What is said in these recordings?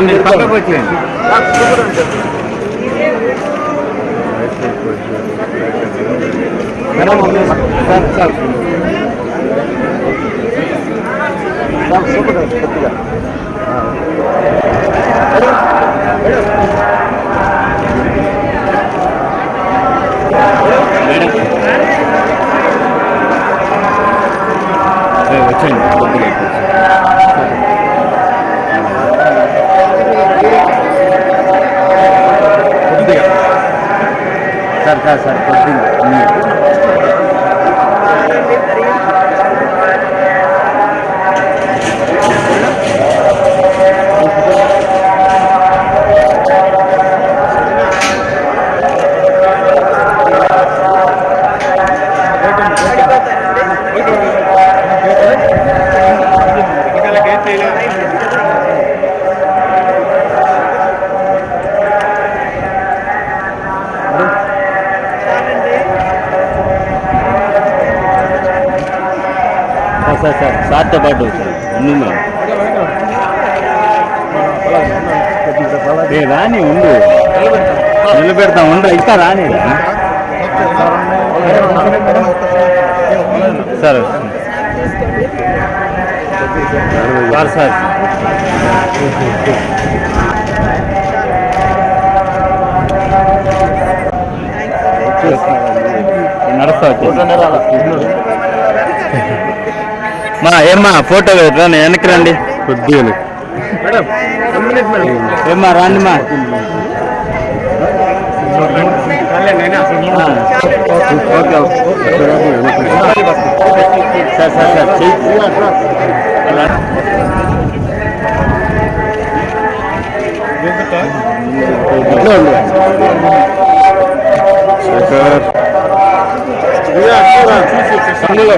সামনে পাকা বলছেন Hey, what's in? Gracias. Sir sir సార్తో పాటు సార్. ఉండు మేడం. ఏ రాని ఉండు. నిలబెడతాం ఉండు. ఇంకా రాని సార్ సార్ సార్. నడుస్తా వచ్చేసి. మా ఏమ్మా ఫోటో రండి వెనక్కి రండి కొద్దిగా ఏమ్మా రండి మా సార్ సార్ సార్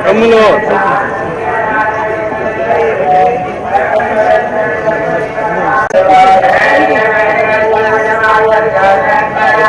కమ్ములో